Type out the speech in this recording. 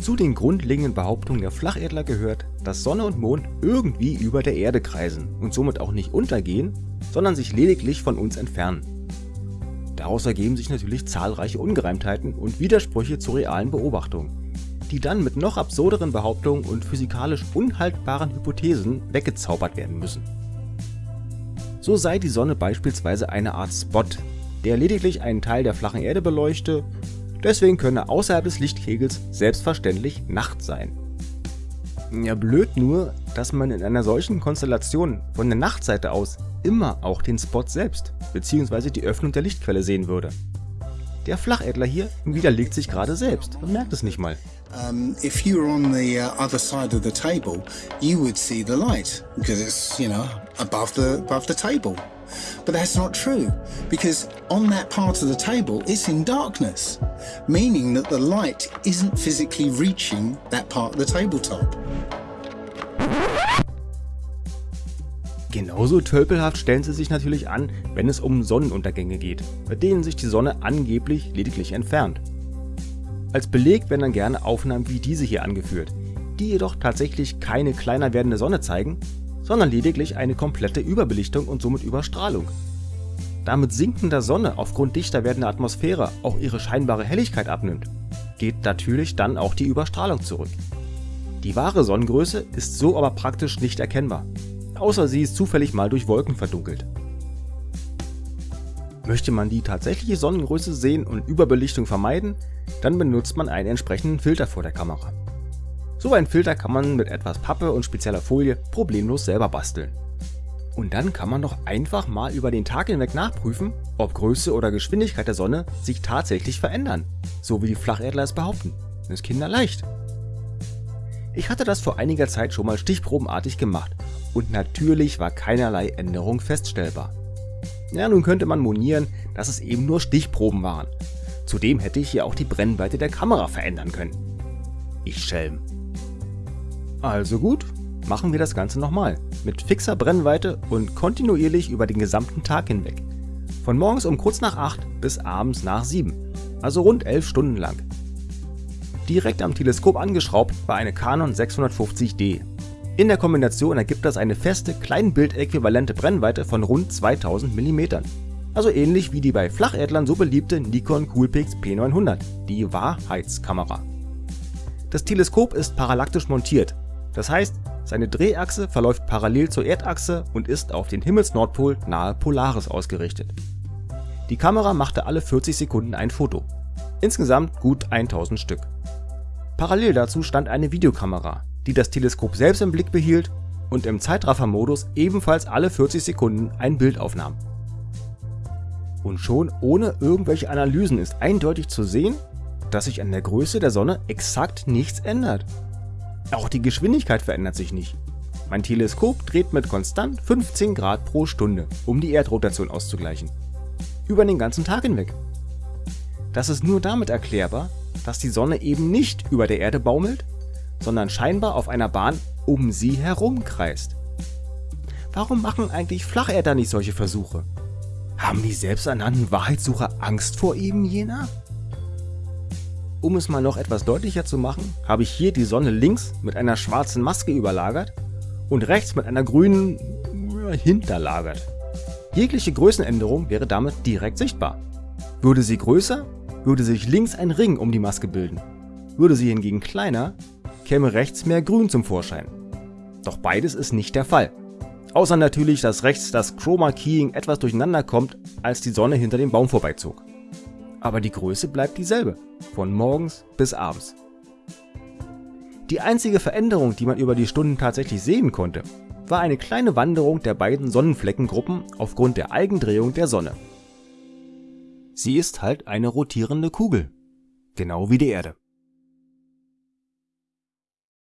Zu den grundlegenden Behauptungen der Flacherdler gehört, dass Sonne und Mond irgendwie über der Erde kreisen und somit auch nicht untergehen, sondern sich lediglich von uns entfernen. Daraus ergeben sich natürlich zahlreiche Ungereimtheiten und Widersprüche zu realen Beobachtungen, die dann mit noch absurderen Behauptungen und physikalisch unhaltbaren Hypothesen weggezaubert werden müssen. So sei die Sonne beispielsweise eine Art Spot, der lediglich einen Teil der flachen Erde beleuchte Deswegen könne außerhalb des Lichtkegels selbstverständlich Nacht sein. Ja blöd nur, dass man in einer solchen Konstellation von der Nachtseite aus immer auch den Spot selbst bzw. die Öffnung der Lichtquelle sehen würde. Der Flachädler hier widerlegt sich gerade selbst und merkt es nicht mal. Um, if you were on the uh, other side of the table, you would see the light because it's, you know, above the above the table. But that's not true, because on that part of the table it's in darkness, meaning that the light isn't physically reaching that part of the tabletop. Genauso tölpelhaft stellen sie sich natürlich an, wenn es um Sonnenuntergänge geht, bei denen sich die Sonne angeblich lediglich entfernt. Als Beleg werden dann gerne Aufnahmen wie diese hier angeführt, die jedoch tatsächlich keine kleiner werdende Sonne zeigen, sondern lediglich eine komplette Überbelichtung und somit Überstrahlung. Da mit sinkender Sonne aufgrund dichter werdender Atmosphäre auch ihre scheinbare Helligkeit abnimmt, geht natürlich dann auch die Überstrahlung zurück. Die wahre Sonnengröße ist so aber praktisch nicht erkennbar, außer sie ist zufällig mal durch Wolken verdunkelt. Möchte man die tatsächliche Sonnengröße sehen und Überbelichtung vermeiden, dann benutzt man einen entsprechenden Filter vor der Kamera. So ein Filter kann man mit etwas Pappe und spezieller Folie problemlos selber basteln. Und dann kann man doch einfach mal über den Tag hinweg nachprüfen, ob Größe oder Geschwindigkeit der Sonne sich tatsächlich verändern, so wie die Flacherdler es behaupten. Das ist kinderleicht. Ich hatte das vor einiger Zeit schon mal stichprobenartig gemacht und natürlich war keinerlei Änderung feststellbar. Ja, nun könnte man monieren, dass es eben nur Stichproben waren. Zudem hätte ich ja auch die Brennweite der Kamera verändern können. Ich Schelm. Also gut, machen wir das Ganze nochmal, mit fixer Brennweite und kontinuierlich über den gesamten Tag hinweg. Von morgens um kurz nach 8 bis abends nach 7, also rund 11 Stunden lang. Direkt am Teleskop angeschraubt war eine Canon 650D. In der Kombination ergibt das eine feste, kleinbildäquivalente Brennweite von rund 2000 mm. Also ähnlich wie die bei Flacherdlern so beliebte Nikon Coolpix P900, die Wahrheitskamera. Das Teleskop ist parallaktisch montiert, das heißt, seine Drehachse verläuft parallel zur Erdachse und ist auf den Himmelsnordpol nahe Polaris ausgerichtet. Die Kamera machte alle 40 Sekunden ein Foto. Insgesamt gut 1000 Stück. Parallel dazu stand eine Videokamera, die das Teleskop selbst im Blick behielt und im Zeitraffermodus ebenfalls alle 40 Sekunden ein Bild aufnahm. Und schon ohne irgendwelche Analysen ist eindeutig zu sehen, dass sich an der Größe der Sonne exakt nichts ändert. Auch die Geschwindigkeit verändert sich nicht. Mein Teleskop dreht mit konstant 15 Grad pro Stunde, um die Erdrotation auszugleichen. Über den ganzen Tag hinweg. Das ist nur damit erklärbar, dass die Sonne eben nicht über der Erde baumelt, sondern scheinbar auf einer Bahn um sie herum kreist. Warum machen eigentlich Flacherder nicht solche Versuche? Haben die selbsternannten Wahrheitssucher Angst vor eben jener? Um es mal noch etwas deutlicher zu machen, habe ich hier die Sonne links mit einer schwarzen Maske überlagert und rechts mit einer grünen hinterlagert. Jegliche Größenänderung wäre damit direkt sichtbar. Würde sie größer, würde sich links ein Ring um die Maske bilden. Würde sie hingegen kleiner, käme rechts mehr Grün zum Vorschein. Doch beides ist nicht der Fall. Außer natürlich, dass rechts das Chroma Keying etwas durcheinander kommt, als die Sonne hinter dem Baum vorbeizog aber die Größe bleibt dieselbe, von morgens bis abends. Die einzige Veränderung, die man über die Stunden tatsächlich sehen konnte, war eine kleine Wanderung der beiden Sonnenfleckengruppen aufgrund der Eigendrehung der Sonne. Sie ist halt eine rotierende Kugel, genau wie die Erde.